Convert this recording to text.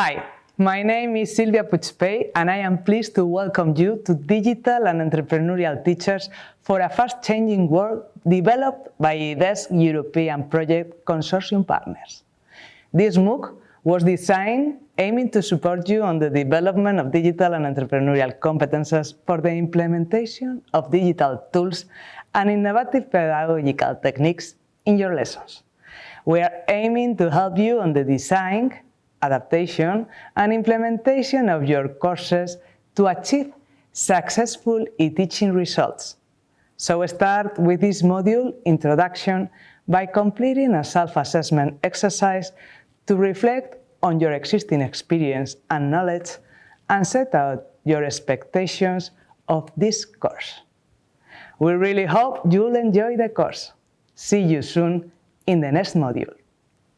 Hi, my name is Silvia Puigpey and I am pleased to welcome you to Digital and Entrepreneurial Teachers for a fast-changing world developed by IDES European Project Consortium partners. This MOOC was designed aiming to support you on the development of digital and entrepreneurial competences for the implementation of digital tools and innovative pedagogical techniques in your lessons. We are aiming to help you on the design, adaptation and implementation of your courses to achieve successful e-teaching results. So start with this module, Introduction, by completing a self-assessment exercise to reflect on your existing experience and knowledge and set out your expectations of this course. We really hope you'll enjoy the course. See you soon in the next module.